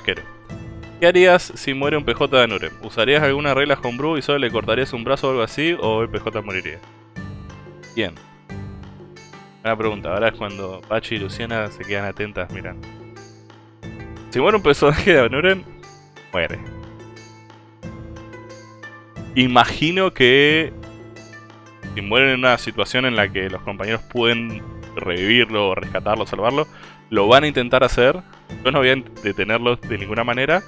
¿Qué harías si muere un PJ de Nurem? ¿Usarías alguna regla homebrew y solo le cortarías un brazo o algo así? ¿O el PJ moriría? Bien. Buena pregunta. Ahora es cuando Pachi y Luciana se quedan atentas mirando. Si muere un personaje de Nurem, muere. Imagino que si mueren en una situación en la que los compañeros pueden revivirlo, rescatarlo, salvarlo, lo van a intentar hacer. Yo no voy a detenerlos de ninguna manera.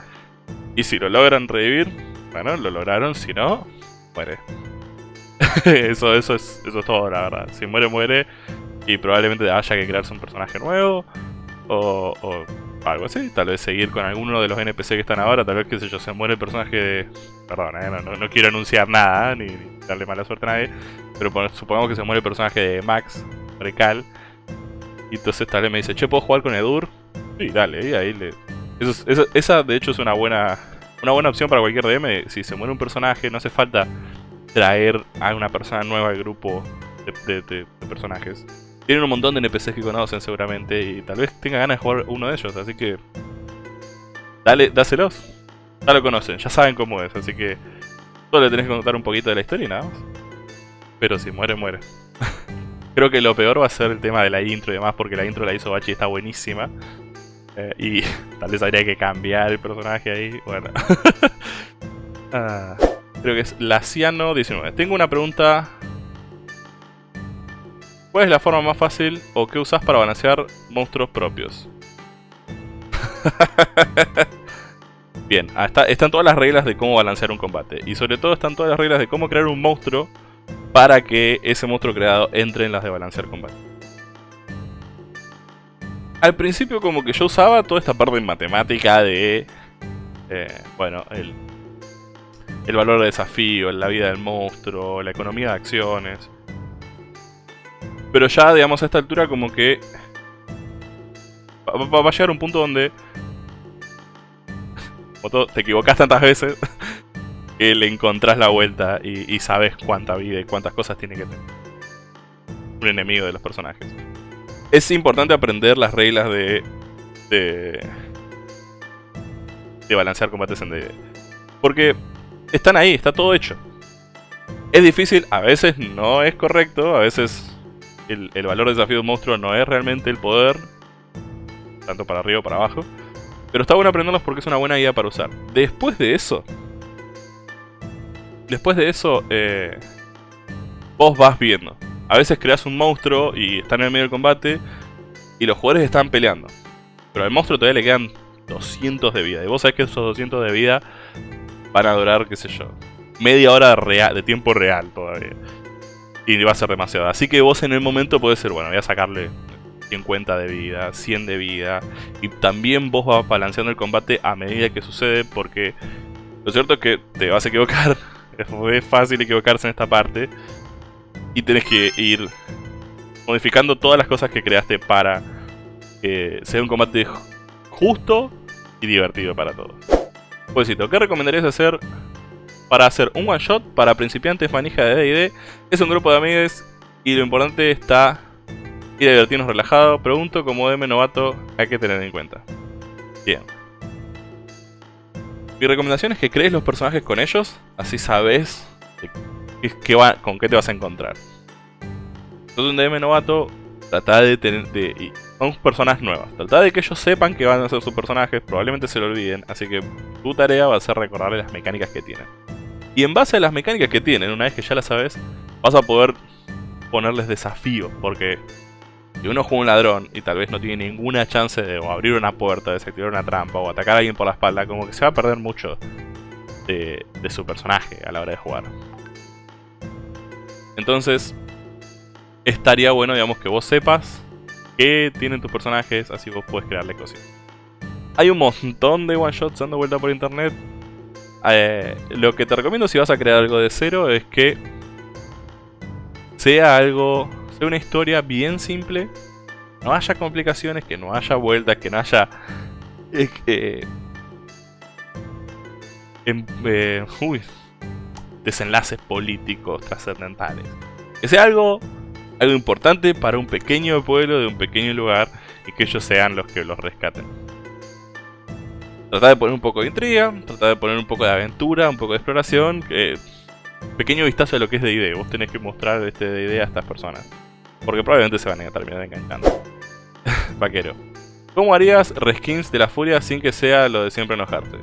Y si lo logran revivir, bueno, lo lograron. Si no, muere. eso, eso, es, eso es todo, la verdad. Si muere, muere. Y probablemente haya que crearse un personaje nuevo. O, o algo así. Tal vez seguir con alguno de los NPC que están ahora. Tal vez, qué sé yo, se muere el personaje de... Perdón, eh, no, no, quiero anunciar nada, ni, darle mala suerte a nadie. Pero supongamos que se muere el personaje de Max, Recal. Y entonces tal vez me dice, che, ¿puedo jugar con Edur? Sí, dale, ahí le... esa de hecho es una buena, una buena opción para cualquier DM. Si se muere un personaje, no hace falta traer a una persona nueva al grupo de personajes tienen un montón de NPCs que conocen seguramente y tal vez tenga ganas de jugar uno de ellos, así que... Dale, dáselos. Ya lo conocen, ya saben cómo es, así que... Solo le tenés que contar un poquito de la historia y nada más. Pero si muere, muere. Creo que lo peor va a ser el tema de la intro y demás, porque la intro la hizo Bachi y está buenísima. Eh, y tal vez habría que cambiar el personaje ahí. Bueno. Ah, creo que es Laciano19. Tengo una pregunta ¿Cuál es la forma más fácil o qué usas para balancear monstruos propios? Bien, ah, están todas las reglas de cómo balancear un combate. Y sobre todo están todas las reglas de cómo crear un monstruo para que ese monstruo creado entre en las de balancear combate. Al principio como que yo usaba toda esta parte en matemática de... Eh, bueno, el, el valor de desafío, la vida del monstruo, la economía de acciones... Pero ya, digamos, a esta altura como que... Va, a llegar un punto donde... te equivocas tantas veces que le encontrás la vuelta y, sabes cuánta vida y cuántas cosas tiene que tener un enemigo de los personajes. Es importante aprender las reglas de... de, de balancear combates en D&D. Porque están ahí, está todo hecho. Es difícil, a veces no es correcto, a veces el, valor de desafío de un monstruo no es realmente el poder, tanto para arriba o para abajo. Pero está bueno aprenderlos porque es una buena idea para usar. Después de eso... Después de eso, eh, vos vas viendo. A veces creas un monstruo y está en el medio del combate y los jugadores están peleando. Pero al monstruo todavía le quedan 200 de vida. Y vos sabés que esos 200 de vida van a durar, qué sé yo, media hora de, tiempo real todavía y va a ser demasiado. Así que vos en el momento puede ser, bueno, voy a sacarle 50 de vida, 100 de vida. Y también vos vas balanceando el combate a medida que sucede porque lo cierto es que te vas a equivocar. Es fácil equivocarse en esta parte. Y tenés que ir modificando todas las cosas que creaste para que sea un combate justo y divertido para todos. Pues ¿qué recomendarías hacer para hacer un one shot para principiantes manija de D&D. Es un grupo de amigos y lo importante está ir divertirnos relajado. Pregunto como DM novato hay que tener en cuenta. Bien. Mi recomendación es que crees los personajes con ellos, así sabes con qué te vas a encontrar. Entonces un DM novato, trata de tener... De, son personas nuevas. Trata de que ellos sepan que van a ser sus personajes, probablemente se lo olviden, así que tu tarea va a ser recordarles las mecánicas que tienen. Y en base a las mecánicas que tienen, una vez que ya las sabes, vas a poder ponerles desafío. Porque si uno juega un ladrón y tal vez no tiene ninguna chance de abrir una puerta, desactivar una trampa o atacar a alguien por la espalda, como que se va a perder mucho de su personaje a la hora de jugar. Entonces, estaría bueno, digamos, que vos sepas qué tienen tus personajes, así vos puedes crearle cosas. Hay un montón de one shots dando vuelta por internet. Eh, lo que te recomiendo si vas a crear algo de cero es que sea algo, sea una historia bien simple, no haya complicaciones, que no haya vueltas, que no haya em, eh, desenlaces políticos trascendentales. Que sea algo, algo importante para un pequeño pueblo de un pequeño lugar y que ellos sean los que los rescaten. Tratar de poner un poco de intriga, tratar de poner un poco de aventura, un poco de exploración. pequeño vistazo de lo que es D&D. Vos tenés que mostrar este D&D a estas personas. Porque probablemente se van a terminar enganchando. Vaquero. ¿Cómo harías reskins de la furia sin que sea lo de siempre enojarte?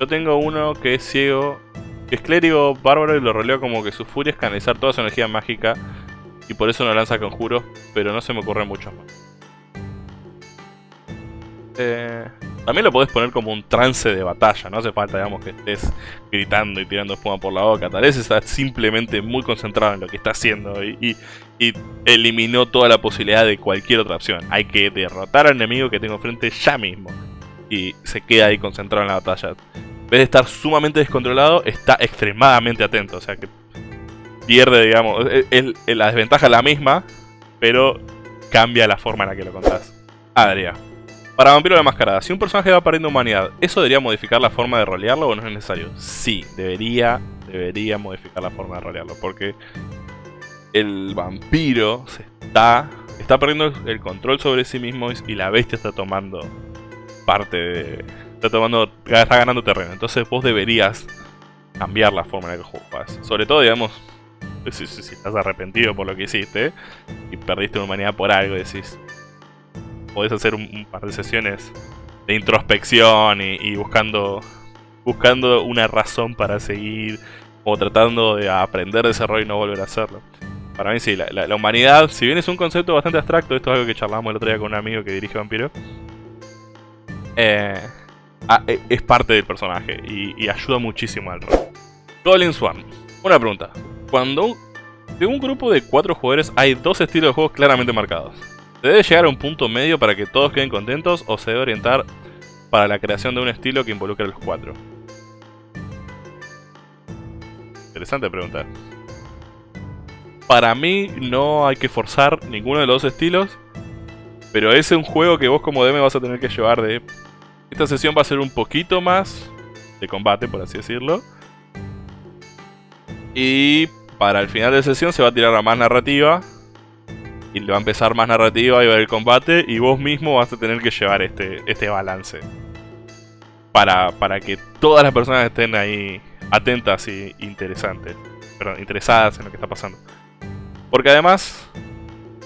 Yo tengo uno que es ciego, que es clérigo bárbaro y lo roleo como que su furia es canalizar toda su energía mágica y por eso no lanza conjuros, pero no se me ocurre mucho más. Eh, también lo podés poner como un trance de batalla, no hace falta digamos que estés gritando y tirando espuma por la boca, tal vez estás simplemente muy concentrado en lo que está haciendo y, eliminó toda la posibilidad de cualquier otra opción. Hay que derrotar al enemigo que tengo enfrente ya mismo y se queda ahí concentrado en la batalla. En vez de estar sumamente descontrolado, está extremadamente atento, o sea que pierde, digamos, la desventaja es la misma, pero cambia la forma en la que lo contás. Adria. Para Vampiro la Mascarada, si un personaje va perdiendo humanidad, ¿eso debería modificar la forma de rolearlo o no es necesario? Sí, debería, debería modificar la forma de rolearlo, porque el vampiro se está, está perdiendo el control sobre sí mismo y la bestia está tomando parte de... Está, tomando, está ganando terreno, entonces vos deberías cambiar la forma en la que juegas. Sobre todo, digamos, si, estás arrepentido por lo que hiciste y perdiste humanidad por algo, decís, podés hacer un, par de sesiones de introspección y, buscando buscando una razón para seguir o tratando de aprender de ese error y no volver a hacerlo. Para mí sí, la, humanidad, si bien es un concepto bastante abstracto, esto es algo que charlamos el otro día con un amigo que dirige Vampiro, eh, ah, e, es parte del personaje y, ayuda muchísimo al rol. Goblin Swarm. Una pregunta. Cuando de un grupo de cuatro jugadores hay dos estilos de juegos claramente marcados. ¿Se debe llegar a un punto medio para que todos queden contentos o se debe orientar para la creación de un estilo que involucre a los cuatro? Interesante pregunta. Para mí no hay que forzar ninguno de los dos estilos, pero es un juego que vos como DM vas a tener que llevar de... Esta sesión va a ser un poquito más de combate, por así decirlo. Y para el final de sesión se va a tirar a más narrativa y le va a empezar más narrativa y va a haber combate y vos mismo vas a tener que llevar este, este balance. Para, para que todas las personas estén ahí atentas y interesantes. Interesadas en lo que está pasando. Porque además,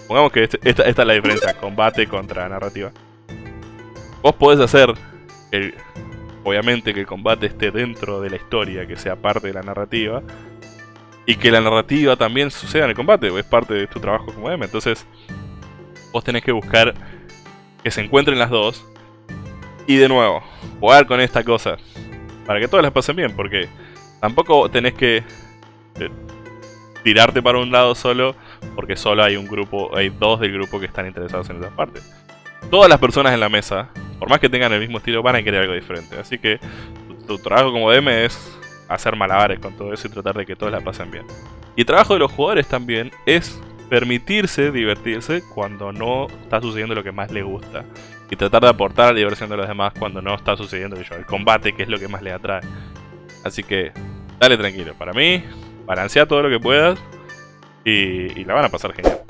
pongamos que este, esta, esta es la diferencia, combate contra narrativa. Vos podés hacer, el, obviamente que el combate esté dentro de la historia, que sea parte de la narrativa y que la narrativa también suceda en el combate, es parte de tu trabajo como DM. Entonces, vos tenés que buscar que se encuentren las dos. Y de nuevo, jugar con esta cosa. Para que todas las pasen bien, porque tampoco tenés que eh, tirarte para un lado solo, porque solo hay un grupo, hay dos del grupo que están interesados en esa parte. Todas las personas en la mesa, por más que tengan el mismo estilo, van a querer algo diferente. Así que tu, trabajo como DM es hacer malabares con todo eso y tratar de que todos la pasen bien. Y el trabajo de los jugadores también es permitirse divertirse cuando no está sucediendo lo que más le gusta. Y tratar de aportar la diversión de los demás cuando no está sucediendo el combate, que es lo que más le atrae. Así que, dale tranquilo. Para mí, balancea todo lo que puedas y, y la van a pasar genial.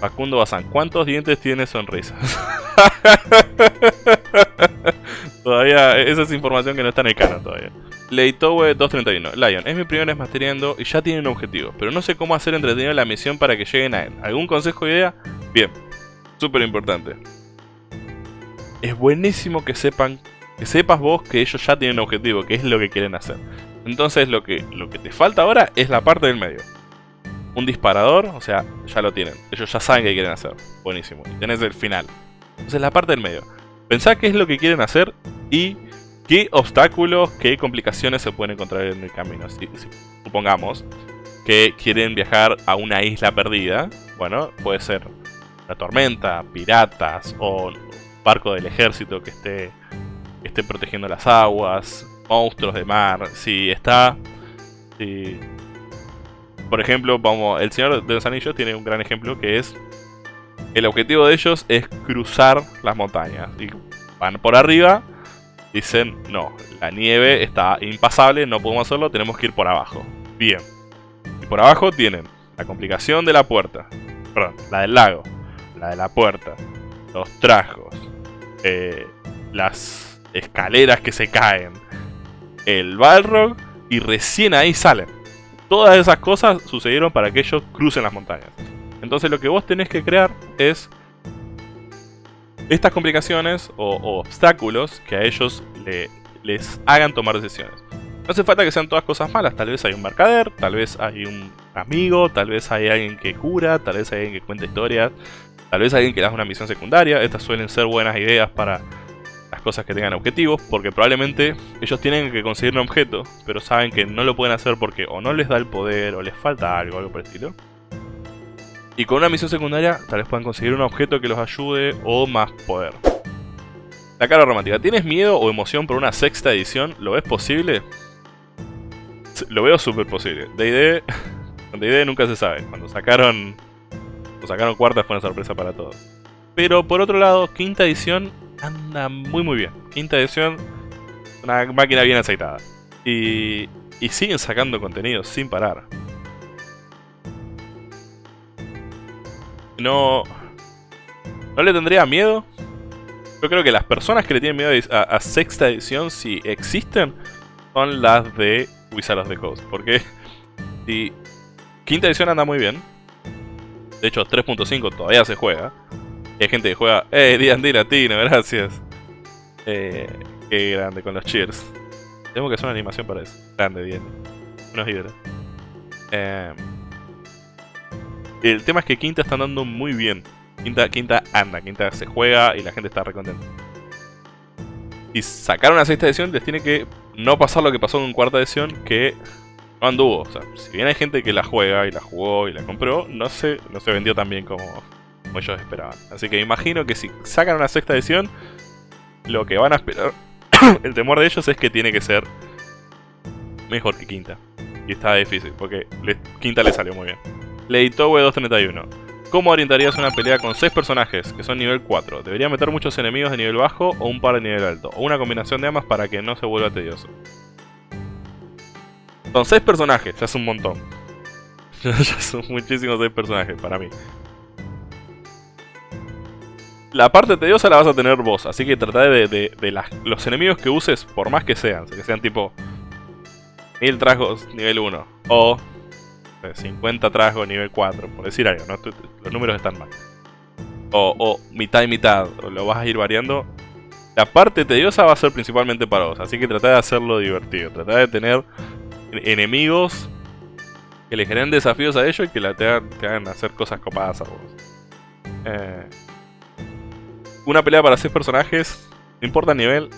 Facundo Bazán, ¿cuántos dientes tiene sonrisas? todavía, esa es información que no está en el canon todavía. Leitowe 231. Lion, es mi primera vez masteriando y ya tiene un objetivo, pero no sé cómo hacer entretenido la misión para que lleguen a él. ¿Algún consejo o idea? Bien, súper importante. Es buenísimo que sepan, que sepas vos que ellos ya tienen un objetivo, que es lo que quieren hacer. Entonces lo que, lo que te falta ahora es la parte del medio. Un disparador, o sea, ya lo tienen. Ellos ya saben qué quieren hacer. Buenísimo. Y tenés el final. Entonces la parte del medio. Pensá qué es lo que quieren hacer y ¿Qué obstáculos, qué complicaciones se pueden encontrar en el camino? Si, supongamos que quieren viajar a una isla perdida, bueno, puede ser la tormenta, piratas o un barco del ejército que esté, esté protegiendo las aguas, monstruos de mar. Si está... Si, por ejemplo, vamos, el Señor de los Anillos tiene un gran ejemplo que es... El objetivo de ellos es cruzar las montañas. Y van por arriba Dicen, no, la nieve está impasable, no podemos hacerlo, tenemos que ir por abajo. Bien. Y por abajo tienen la complicación de la puerta. Perdón, la del lago. La de la puerta. Los trajos. Eh, las escaleras que se caen, el Balrog, y recién ahí salen. Todas esas cosas sucedieron para que ellos crucen las montañas. Entonces lo que vos tenés que crear es estas complicaciones o, obstáculos que a ellos les hagan tomar decisiones. No hace falta que sean todas cosas malas, tal vez hay un mercader, tal vez hay un amigo, tal vez hay alguien que cura, tal vez hay alguien que cuenta historias, tal vez hay alguien que da una misión secundaria. Estas suelen ser buenas ideas para cosas que tengan objetivos, porque probablemente ellos tienen que conseguir un objeto, pero saben que no lo pueden hacer porque o no les da el poder, o les falta algo, algo por el estilo. Y con una misión secundaria tal vez puedan conseguir un objeto que los ayude o más poder. La cara romántica. ¿Tienes miedo o emoción por una sexta edición? ¿Lo ves posible? Lo veo súper posible. D&D... D&D nunca se sabe. Cuando sacaron... Cuando sacaron cuarta fue una sorpresa para todos. Pero por otro lado, quinta edición anda muy muy bien. Quinta edición, una máquina bien aceitada. Y, y siguen sacando contenido sin parar. No... ¿No le tendría miedo? Yo creo que las personas que le tienen miedo a, sexta edición, si existen, son las de Wizards of the Coast. Porque si quinta edición anda muy bien, de hecho 3.5 todavía se juega, hay gente que juega, ¡eh, D&D latino, gracias! Eh, qué grande con los cheers. Tengo que hacer una animación para eso. Grande, bien. Unos hidros. Eh, el tema es que Quinta está andando muy bien. Quinta, Quinta anda, Quinta se juega y la gente está recontenta. Y sacar una sexta edición les tiene que no pasar lo que pasó en cuarta edición, que no anduvo. O sea, si bien hay gente que la juega y la jugó y la compró, no se, no se vendió tan bien como, como ellos esperaban. Así que imagino que si sacan una sexta edición, lo que van a esperar, el temor de ellos es que tiene que ser mejor que quinta. Y está difícil, porque quinta le salió muy bien. Leitowe 231. ¿Cómo orientarías una pelea con 6 personajes que son nivel 4? ¿Debería meter muchos enemigos de nivel bajo o un par de nivel alto? O una combinación de ambas para que no se vuelva tedioso. Son 6 personajes, ya es un montón. ya son muchísimos 6 personajes para mí. La parte tediosa la vas a tener vos, así que trata de, de, los enemigos que uses, por más que sean, que sean tipo 1000 trasgos nivel 1 o 50 trasgos nivel 4, por decir algo, ¿no? los números están mal. O, o, mitad y mitad, lo vas a ir variando. La parte tediosa va a ser principalmente para vos, así que trata de hacerlo divertido. Trata de tener enemigos que le generen desafíos a ellos y que te, hagan, hacer cosas copadas a vos. Eh, una pelea para 6 personajes, no importa el nivel,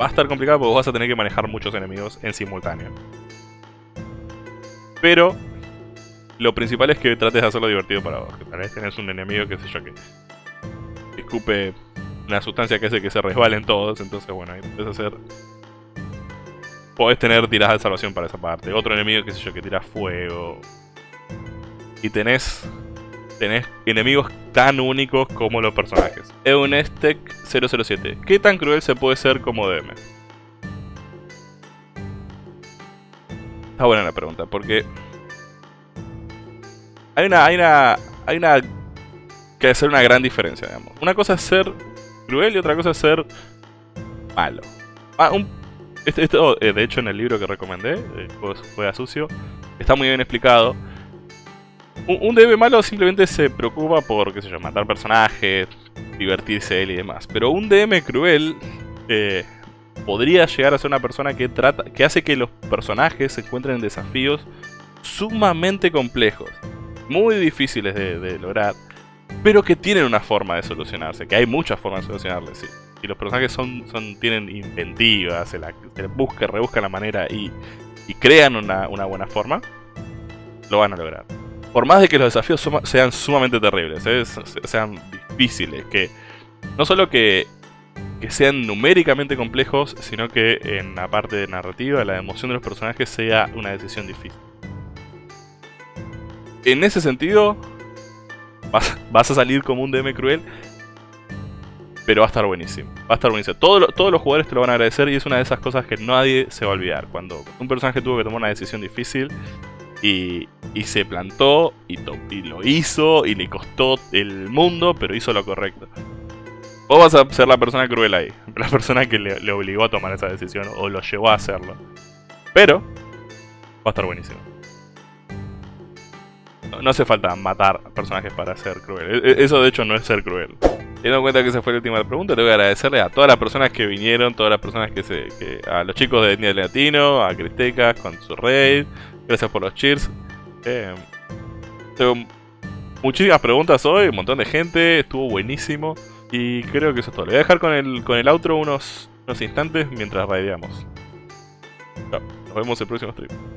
va a estar complicado porque vas a tener que manejar muchos enemigos en simultáneo. Pero lo principal es que trates de hacerlo divertido para vos. Que tal vez tenés un enemigo, que sé yo, que escupe una sustancia que hace que se resbalen todos. Entonces, bueno, ahí puedes hacer... Podés tener tiradas de salvación para esa parte. Otro enemigo, que sé yo, que tira fuego. Y tenés... Tenés enemigos tan únicos como los personajes. Eunestec 007. ¿Qué tan cruel se puede ser como DM? Está buena la pregunta, porque hay una, hay una, hay una que hacer una gran diferencia, digamos. Una cosa es ser cruel y otra cosa es ser malo. Ah, este, esto, eh, de hecho, en el libro que recomendé, eh, Juega Sucio, está muy bien explicado. Un, DM malo simplemente se preocupa por, qué sé yo, matar personajes, divertirse él y demás. Pero un DM cruel eh, podría llegar a ser una persona que trata, que hace que los personajes se encuentren en desafíos sumamente complejos muy difíciles de, lograr, pero que tienen una forma de solucionarse, que hay muchas formas de solucionarles. Y los personajes son, son tienen inventivas, se, la, se busca, rebuscan la manera y, y crean una, una, buena forma, lo van a lograr. Por más de que los desafíos sean sumamente terribles, ¿eh? sean difíciles, que no solo que, que sean numéricamente complejos, sino que en la parte de narrativa, la emoción de los personajes sea una decisión difícil en ese sentido, vas, a salir como un DM cruel. Pero va a estar buenísimo. Va a estar buenísimo. todos los jugadores te lo van a agradecer y es una de esas cosas que nadie se va a olvidar. Cuando un personaje tuvo que tomar una decisión difícil y, se plantó y, y, lo hizo y le costó el mundo, pero hizo lo correcto. Vos vas a ser la persona cruel ahí. La persona que le, obligó a tomar esa decisión o lo llevó a hacerlo. Pero va a estar buenísimo. No, no hace falta matar personajes para ser cruel. E- e- Eso de hecho no es ser cruel. Teniendo en cuenta que esa fue la última pregunta, tengo que agradecerle a todas las personas que vinieron, todas las personas que se. A los chicos de Etnia Latino, a Cristecas con su raid. Gracias por los cheers. Eh, tengo muchísimas preguntas hoy, un montón de gente, estuvo buenísimo. Y creo que eso es todo. Le voy a dejar con el, con el outro unos, unos instantes mientras raideamos. Nos vemos el próximo stream.